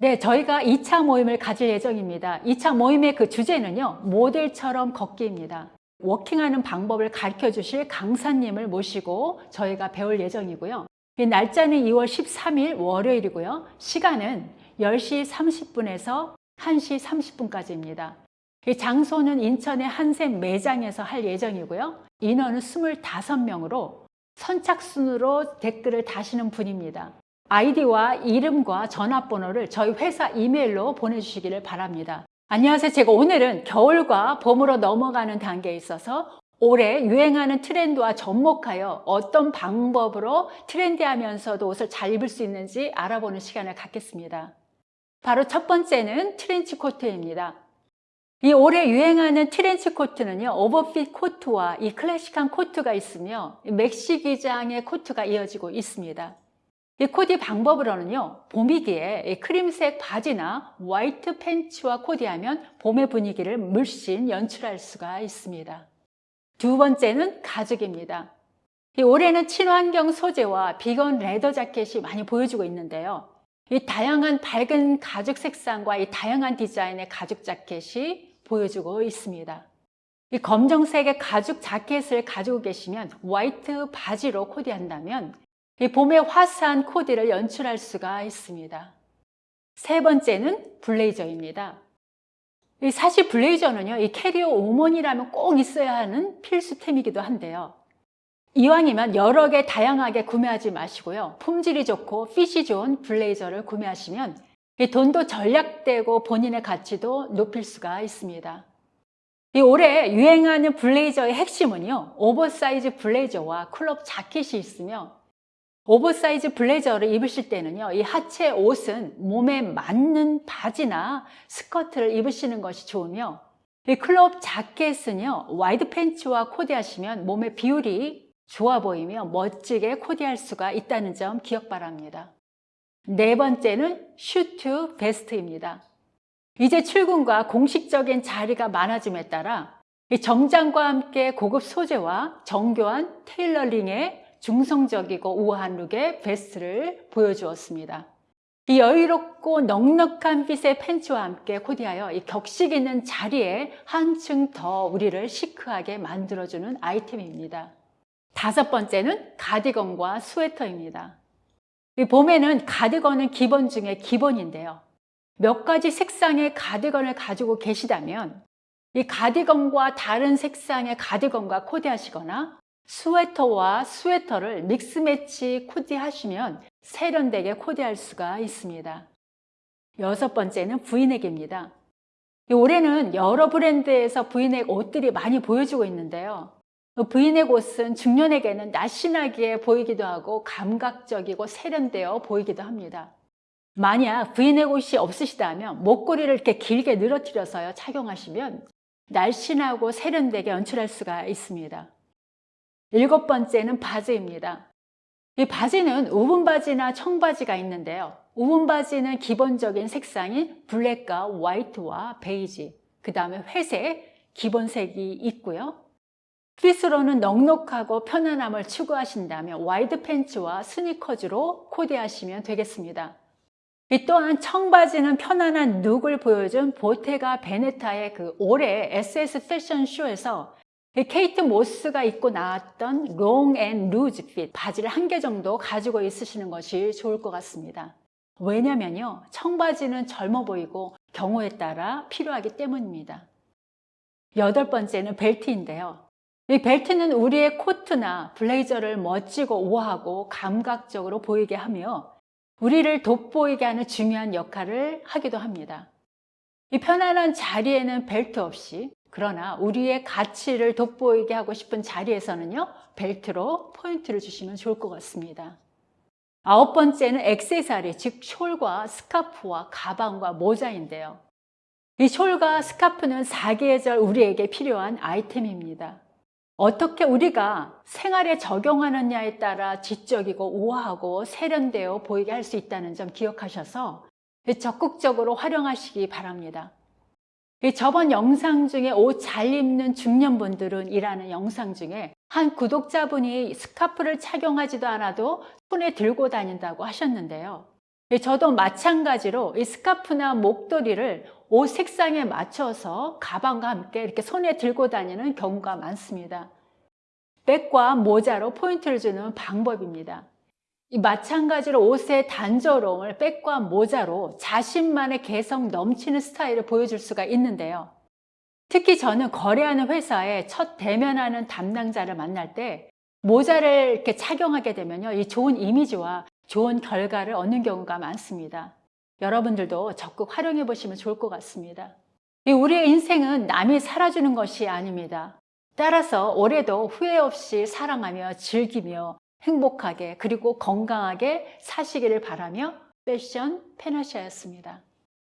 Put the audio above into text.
네, 저희가 2차 모임을 가질 예정입니다. 2차 모임의 그 주제는요, 모델처럼 걷기입니다. 워킹하는 방법을 가르쳐 주실 강사님을 모시고 저희가 배울 예정이고요. 이 날짜는 2월 13일 월요일이고요. 시간은 10시 30분에서 1시 30분까지입니다. 이 장소는 인천의 한샘 매장에서 할 예정이고요. 인원은 25명으로 선착순으로 댓글을 다시는 분입니다. 아이디와 이름과 전화번호를 저희 회사 이메일로 보내주시기를 바랍니다. 안녕하세요. 제가 오늘은 겨울과 봄으로 넘어가는 단계에 있어서 올해 유행하는 트렌드와 접목하여 어떤 방법으로 트렌디하면서도 옷을 잘 입을 수 있는지 알아보는 시간을 갖겠습니다. 바로 첫 번째는 트렌치 코트입니다. 이 올해 유행하는 트렌치 코트는요, 오버핏 코트와 이 클래식한 코트가 있으며 맥시 기장의 코트가 이어지고 있습니다. 이 코디 방법으로는요, 봄이기에 크림색 바지나 화이트 팬츠와 코디하면 봄의 분위기를 물씬 연출할 수가 있습니다. 두 번째는 가죽입니다. 이 올해는 친환경 소재와 비건 레더 자켓이 많이 보여주고 있는데요. 이 다양한 밝은 가죽 색상과 이 다양한 디자인의 가죽 자켓이 보여주고 있습니다. 이 검정색의 가죽 자켓을 가지고 계시면 화이트 바지로 코디한다면 이 봄의 화사한 코디를 연출할 수가 있습니다. 세 번째는 블레이저입니다. 사실 블레이저는요, 이 커리어 우먼이라면 꼭 있어야 하는 필수템이기도 한데요. 이왕이면 여러 개 다양하게 구매하지 마시고요. 품질이 좋고 핏이 좋은 블레이저를 구매하시면 돈도 절약되고 본인의 가치도 높일 수가 있습니다. 이 올해 유행하는 블레이저의 핵심은요. 오버사이즈 블레이저와 클럽 자켓이 있으며 오버사이즈 블레이저를 입으실 때는요. 이 하체 옷은 몸에 맞는 바지나 스커트를 입으시는 것이 좋으며 이 클럽 자켓은요. 와이드 팬츠와 코디하시면 몸의 비율이 좋아 보이며 멋지게 코디할 수가 있다는 점 기억 바랍니다. 네 번째는 슈트 베스트입니다. 이제 출근과 공식적인 자리가 많아짐에 따라 정장과 함께 고급 소재와 정교한 테일러링의 중성적이고 우아한 룩의 베스트를 보여주었습니다. 이 여유롭고 넉넉한 핏의 팬츠와 함께 코디하여 이 격식 있는 자리에 한층 더 우리를 시크하게 만들어주는 아이템입니다. 다섯 번째는 가디건과 스웨터입니다. 이 봄에는 가디건은 기본 중에 기본인데요. 몇 가지 색상의 가디건을 가지고 계시다면 이 가디건과 다른 색상의 가디건과 코디하시거나 스웨터와 스웨터를 믹스매치 코디하시면 세련되게 코디할 수가 있습니다. 여섯 번째는 브이넥입니다. 올해는 여러 브랜드에서 브이넥 옷들이 많이 보여주고 있는데요. 브이넥 옷은 중년에게는 날씬하게 보이기도 하고 감각적이고 세련되어 보이기도 합니다. 만약 브이넥 옷이 없으시다면 목걸이를 이렇게 길게 늘어뜨려서 착용하시면 날씬하고 세련되게 연출할 수가 있습니다. 일곱 번째는 바지입니다. 이 바지는 woven 바지나 청바지가 있는데요. woven 바지는 기본적인 색상인 블랙과 화이트와 베이지, 그 다음에 회색, 기본색이 있고요. 핏으로는 넉넉하고 편안함을 추구하신다면 와이드 팬츠와 스니커즈로 코디하시면 되겠습니다. 이 또한 청바지는 편안한 룩을 보여준 보테가 베네타의 그 올해 SS 패션쇼에서 케이트 모스가 입고 나왔던 long and loose fit 바지를 한 개 정도 가지고 있으시는 것이 좋을 것 같습니다. 왜냐면요. 청바지는 젊어 보이고 경우에 따라 필요하기 때문입니다. 여덟 번째는 벨트인데요. 이 벨트는 우리의 코트나 블레이저를 멋지고 우아하고 감각적으로 보이게 하며 우리를 돋보이게 하는 중요한 역할을 하기도 합니다. 이 편안한 자리에는 벨트 없이 그러나 우리의 가치를 돋보이게 하고 싶은 자리에서는요 벨트로 포인트를 주시면 좋을 것 같습니다. 아홉 번째는 액세서리 즉 숄과 스카프와 가방과 모자인데요. 이 숄과 스카프는 사계절 우리에게 필요한 아이템입니다. 어떻게 우리가 생활에 적용하느냐에 따라 지적이고 우아하고 세련되어 보이게 할 수 있다는 점 기억하셔서 적극적으로 활용하시기 바랍니다 저번 영상 중에 옷 잘 입는 중년분들은 이라는 영상 중에 한 구독자분이 스카프를 착용하지도 않아도 손에 들고 다닌다고 하셨는데요. 예, 저도 마찬가지로 이 스카프나 목도리를 옷 색상에 맞춰서 가방과 함께 이렇게 손에 들고 다니는 경우가 많습니다. 백과 모자로 포인트를 주는 방법입니다. 이 마찬가지로 옷의 단조로움을 백과 모자로 자신만의 개성 넘치는 스타일을 보여줄 수가 있는데요. 특히 저는 거래하는 회사에 첫 대면하는 담당자를 만날 때 모자를 이렇게 착용하게 되면요. 이 좋은 이미지와 좋은 결과를 얻는 경우가 많습니다. 여러분들도 적극 활용해 보시면 좋을 것 같습니다. 이 우리의 인생은 남이 살아주는 것이 아닙니다. 따라서 올해도 후회 없이 사랑하며 즐기며 행복하게 그리고 건강하게 사시기를 바라며 패션 페나시아였습니다.